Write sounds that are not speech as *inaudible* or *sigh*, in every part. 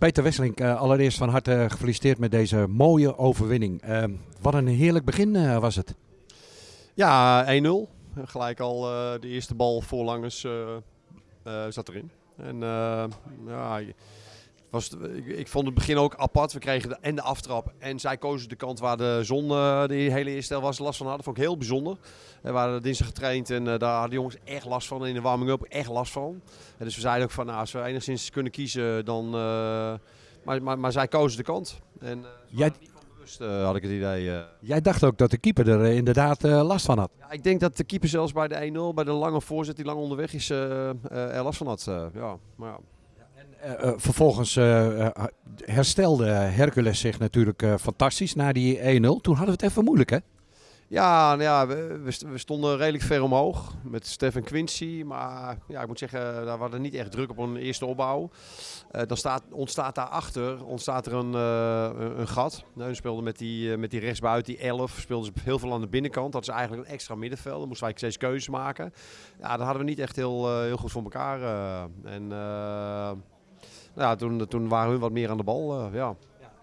Peter Wesseling, uh, allereerst van harte gefeliciteerd met deze mooie overwinning. Uh, wat een heerlijk begin uh, was het. Ja, 1-0. Gelijk al de eerste bal voorlangers zat erin. En ja, was, ik, ik, vond het begin ook apart. We kregen de, en de aftrap en zij kozen de kant waar de zon uh, de hele eerste helft was last van hadden. Dat vond ik heel bijzonder. We waren dinsdag getraind en uh, daar hadden de jongens echt last van. In de warming-up echt last van. En dus we zeiden ook van nou, als we enigszins kunnen kiezen dan... Uh, maar, maar, maar, zij kozen de kant. En, Jij... Bewust, had ik het idee. Jij dacht ook dat de keeper er inderdaad last van had? Ja, ik denk dat de keeper zelfs bij de 1-0, bij de lange voorzet die lang onderweg is, er last van had. ja, maar ja. Uh, vervolgens uh, herstelde Hercules zich natuurlijk fantastisch na die 1-0. Toen hadden we het even moeilijk, hè? Ja, nou ja we, we, stonden redelijk ver omhoog met Stefan Quincy. Maar ja, ik moet zeggen, daar hadden niet echt druk op een eerste opbouw. dan staat, ontstaat daarachter ontstaat er een, een, gat. Nou, we speelden met die, met die rechtsbuiten, die 11, speelden ze heel veel aan de binnenkant. Dat is eigenlijk een extra middenveld. Dan moesten wij steeds keuzes maken. Ja, dat hadden we niet echt heel, heel goed voor elkaar. en ja, toen, toen waren we wat meer aan de bal. Uh, ja.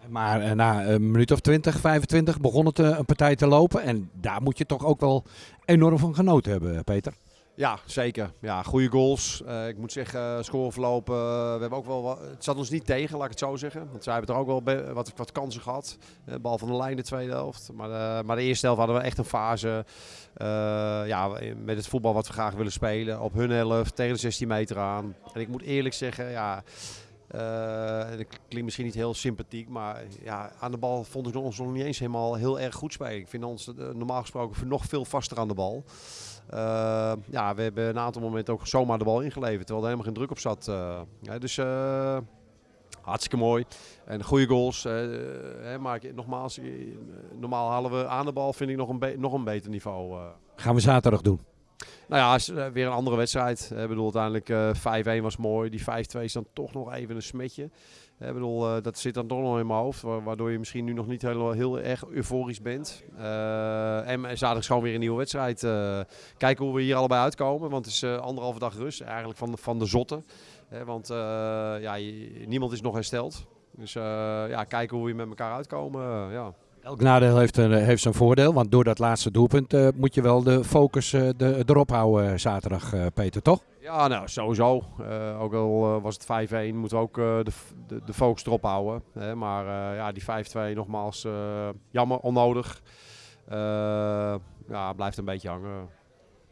Maar uh, na een minuut of 20, 25 begon het uh, een partij te lopen. En daar moet je toch ook wel enorm van genoten hebben, Peter. Ja, zeker. Ja, goede goals. Uh, ik moet zeggen, scoreverloop. we hebben ook wel wat, het zat ons niet tegen, laat ik het zo zeggen. Want zij hebben er ook wel wat, wat kansen gehad. bal van de lijn de tweede helft. Maar, maar de eerste helft hadden we echt een fase. ja, met het voetbal wat we graag willen spelen. Op hun helft, tegen de 16 meter aan. En ik moet eerlijk zeggen, ja uh, dat klinkt misschien niet heel sympathiek, maar ja, aan de bal vond ik ons nog niet eens helemaal heel erg goed spelen. Ik vind ons uh, normaal gesproken nog veel vaster aan de bal. Uh, ja, we hebben een aantal momenten ook zomaar de bal ingeleverd, terwijl er helemaal geen druk op zat. Ja, dus hartstikke mooi. En goede goals. Hè, maar nogmaals, normaal halen we aan de bal, vind ik nog een, nog een beter niveau. Gaan we zaterdag doen? Nou ja, is weer een andere wedstrijd. Ik bedoel, uiteindelijk uh, 5-1 was mooi. Die 5-2 is dan toch nog even een smetje. Ik bedoel, uh, dat zit dan toch nog in mijn hoofd. Waardoor je misschien nu nog niet heel, heel erg euforisch bent. Uh, en zaterdag is gewoon weer een nieuwe wedstrijd. Uh, kijken hoe we hier allebei uitkomen. Want het is anderhalve dag rust. Eigenlijk van de, van de zotte. want ja, niemand is nog hersteld. Dus ja, kijken hoe we met elkaar uitkomen. ja. Elk nadeel heeft, een, heeft zijn voordeel, want door dat laatste doelpunt uh, moet je wel de focus uh, de, erop houden uh, zaterdag, Peter, toch? Ja, nou sowieso. ook al was het 5-1, moeten we ook de, de, de, focus erop houden. Hè? Maar ja, die 5-2 nogmaals, jammer, onnodig. ja, blijft een beetje hangen.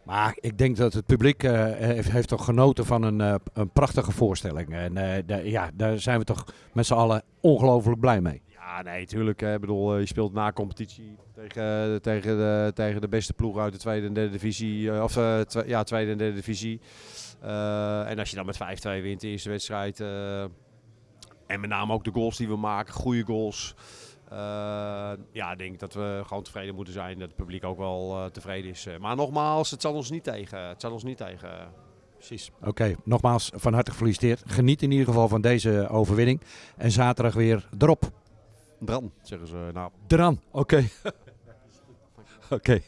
Maar ik denk dat het publiek heeft, heeft, toch genoten van een, een prachtige voorstelling. En ja, daar zijn we toch met z'n allen ongelooflijk blij mee. Nee, tuurlijk. Ik bedoel, eh, je speelt na competitie tegen, tegen, de, tegen de beste ploeg uit de tweede en derde divisie. Eh, of twe, ja, tweede en derde divisie. En als je dan met 5-2 wint de eerste wedstrijd. En met name ook de goals die we maken, goede goals. ja, ik denk dat we gewoon tevreden moeten zijn. Dat het publiek ook wel tevreden is. Maar nogmaals, het zal ons niet tegen. Het zal ons niet tegen. Precies. Oké, nogmaals van harte gefeliciteerd. Geniet in ieder geval van deze overwinning. En zaterdag weer erop. Dran, zeggen ze nou. Dran, oké. Okay. *laughs* oké. Okay.